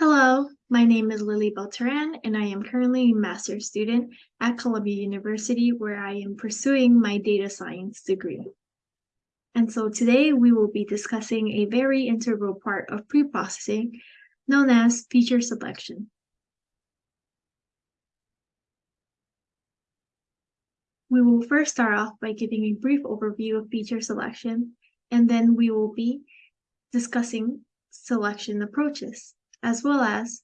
Hello, my name is Lily Beltran, and I am currently a master's student at Columbia University, where I am pursuing my data science degree. And so today we will be discussing a very integral part of preprocessing known as feature selection. We will first start off by giving a brief overview of feature selection, and then we will be discussing selection approaches as well as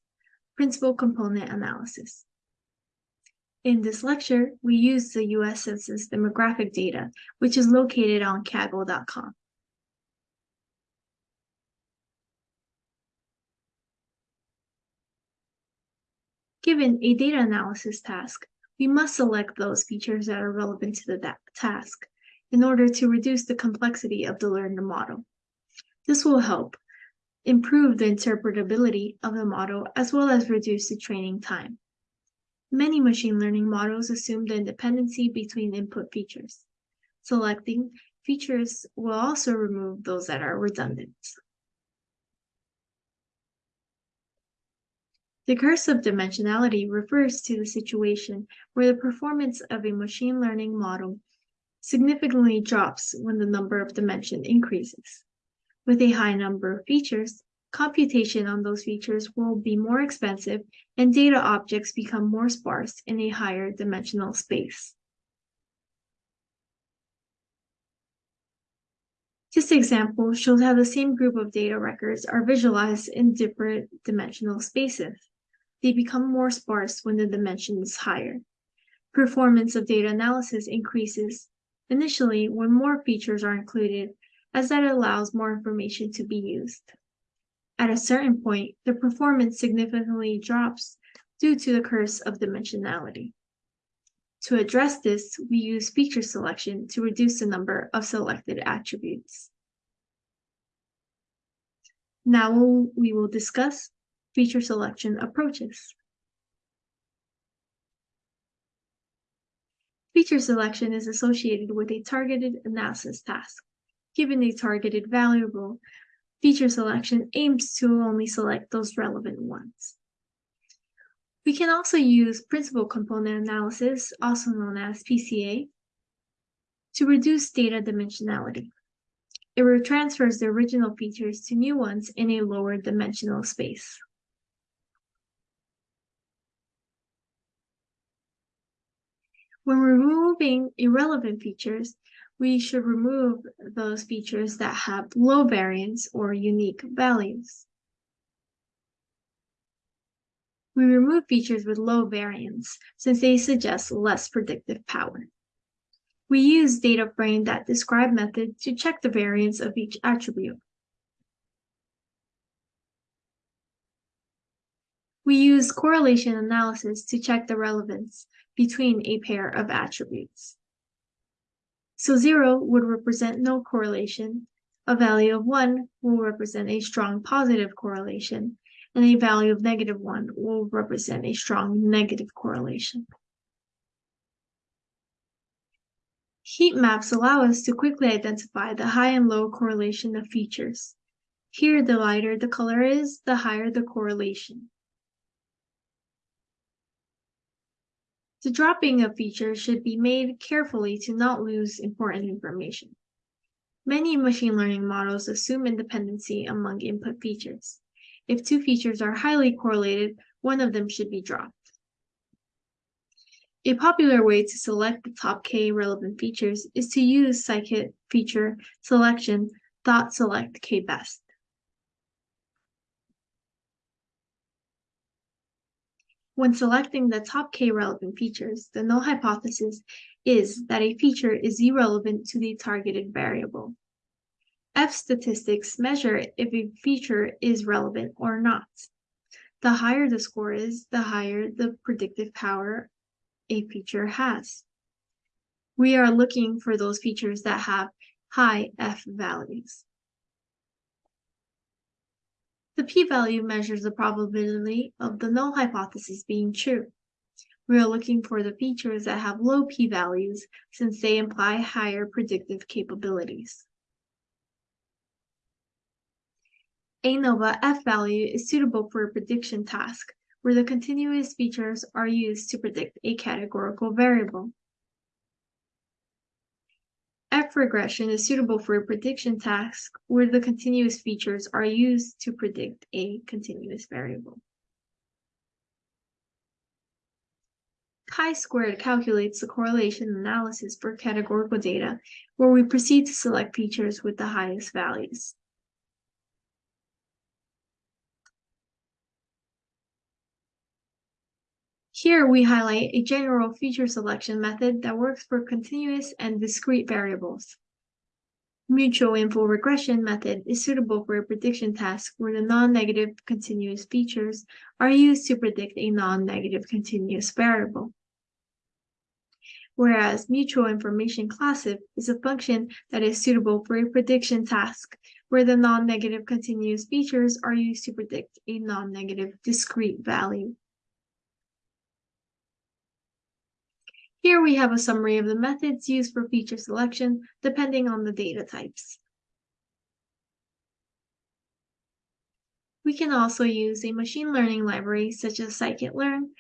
principal component analysis. In this lecture, we use the U.S. Census demographic data, which is located on Kaggle.com. Given a data analysis task, we must select those features that are relevant to the task in order to reduce the complexity of the learned model. This will help improve the interpretability of the model as well as reduce the training time. Many machine learning models assume the independency between input features. Selecting features will also remove those that are redundant. The curse of dimensionality refers to the situation where the performance of a machine learning model significantly drops when the number of dimension increases. With a high number of features, computation on those features will be more expensive and data objects become more sparse in a higher dimensional space. This example shows how the same group of data records are visualized in different dimensional spaces. They become more sparse when the dimension is higher. Performance of data analysis increases initially when more features are included as that allows more information to be used. At a certain point, the performance significantly drops due to the curse of dimensionality. To address this, we use feature selection to reduce the number of selected attributes. Now we will discuss feature selection approaches. Feature selection is associated with a targeted analysis task. Given a targeted variable, feature selection aims to only select those relevant ones. We can also use principal component analysis, also known as PCA, to reduce data dimensionality. It transfers the original features to new ones in a lower dimensional space. When removing irrelevant features, we should remove those features that have low variance or unique values. We remove features with low variance since they suggest less predictive power. We use data frame that describe method to check the variance of each attribute. We use correlation analysis to check the relevance between a pair of attributes. So zero would represent no correlation, a value of one will represent a strong positive correlation, and a value of negative one will represent a strong negative correlation. Heat maps allow us to quickly identify the high and low correlation of features. Here, the lighter the color is, the higher the correlation. The dropping of features should be made carefully to not lose important information. Many machine learning models assume independency among input features. If two features are highly correlated, one of them should be dropped. A popular way to select the top K relevant features is to use scikit feature selection select K best. When selecting the top k relevant features, the null hypothesis is that a feature is irrelevant to the targeted variable. F statistics measure if a feature is relevant or not. The higher the score is, the higher the predictive power a feature has. We are looking for those features that have high F values. The p-value measures the probability of the null hypothesis being true. We are looking for the features that have low p-values since they imply higher predictive capabilities. ANOVA F value is suitable for a prediction task where the continuous features are used to predict a categorical variable. F regression is suitable for a prediction task where the continuous features are used to predict a continuous variable. Chi-squared calculates the correlation analysis for categorical data, where we proceed to select features with the highest values. Here we highlight a general feature selection method that works for continuous and discrete variables. Mutual info regression method is suitable for a prediction task where the non-negative continuous features are used to predict a non-negative continuous variable. Whereas mutual information classic is a function that is suitable for a prediction task where the non-negative continuous features are used to predict a non-negative discrete value. Here we have a summary of the methods used for feature selection depending on the data types. We can also use a machine learning library such as scikit-learn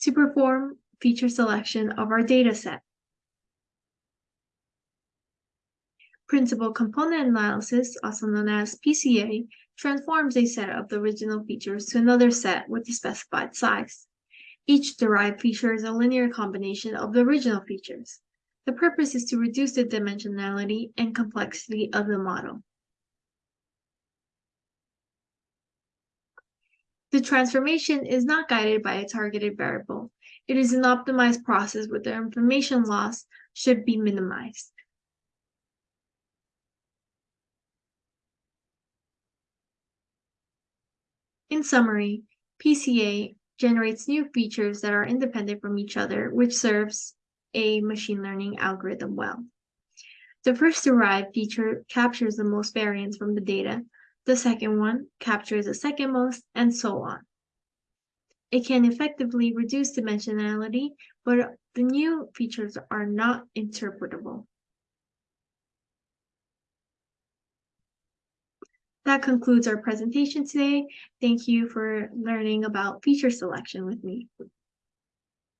to perform feature selection of our dataset. Principal component analysis, also known as PCA, transforms a set of the original features to another set with the specified size. Each derived feature is a linear combination of the original features. The purpose is to reduce the dimensionality and complexity of the model. The transformation is not guided by a targeted variable. It is an optimized process where the information loss should be minimized. In summary, PCA generates new features that are independent from each other, which serves a machine learning algorithm well. The first derived feature captures the most variance from the data. The second one captures the second most, and so on. It can effectively reduce dimensionality, but the new features are not interpretable. That concludes our presentation today. Thank you for learning about feature selection with me.